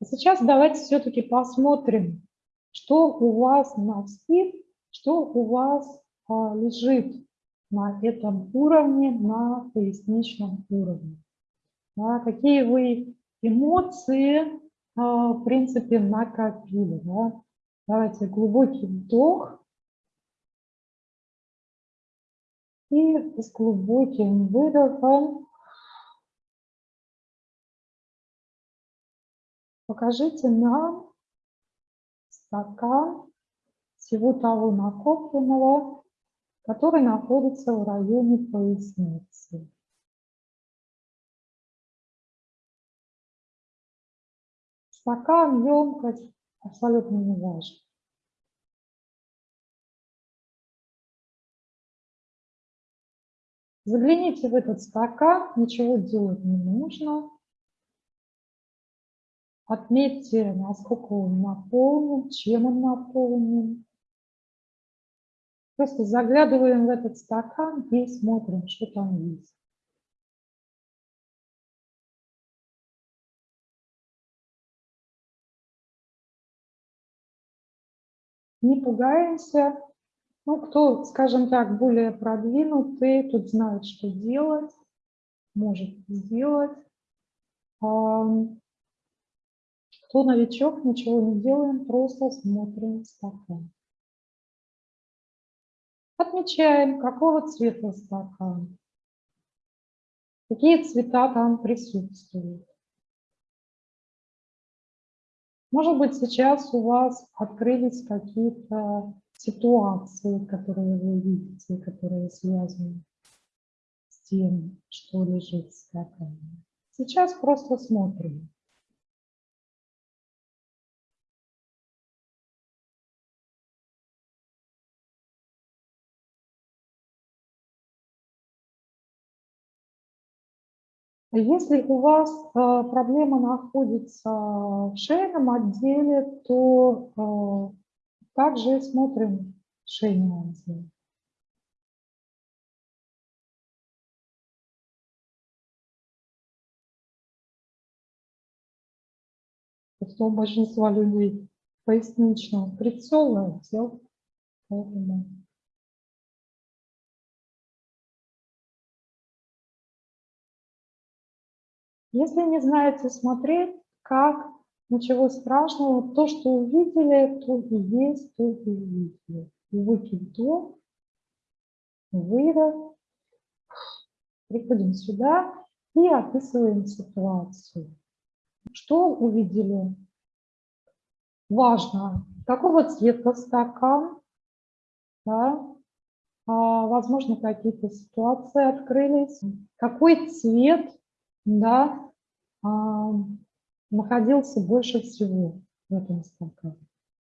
А сейчас давайте все-таки посмотрим, что у вас на вскид, что у вас а, лежит на этом уровне, на поясничном уровне. Да, какие вы эмоции, а, в принципе, накопили. Да? Давайте глубокий вдох. И с глубоким выдохом покажите нам стакан всего того накопленного, который находится в районе поясницы. Стакан, емкость абсолютно не важно. Загляните в этот стакан, ничего делать не нужно. Отметьте, насколько он наполнен, чем он наполнен. Просто заглядываем в этот стакан и смотрим, что там есть. Не пугаемся. Ну, кто, скажем так, более продвинутый, тут знает, что делать, может сделать. Кто новичок, ничего не делаем, просто смотрим стакан. Отмечаем, какого цвета стакан, какие цвета там присутствуют. Может быть, сейчас у вас открылись какие-то ситуации, которые вы видите, которые связаны с тем, что лежит в стакане. Сейчас просто смотрим. Если у вас э, проблема находится в шейном отделе, то э, также смотрим шейный отдел. Просто у большинства людей поясничного прицела отдел, Если не знаете смотреть, как, ничего страшного, то, что увидели, то и есть, то и увидели. Глубокий вдох, выдох. Приходим сюда и описываем ситуацию. Что увидели? Важно, какого цвета стакан, да? а, возможно, какие-то ситуации открылись, какой цвет да, находился больше всего в этом стакане.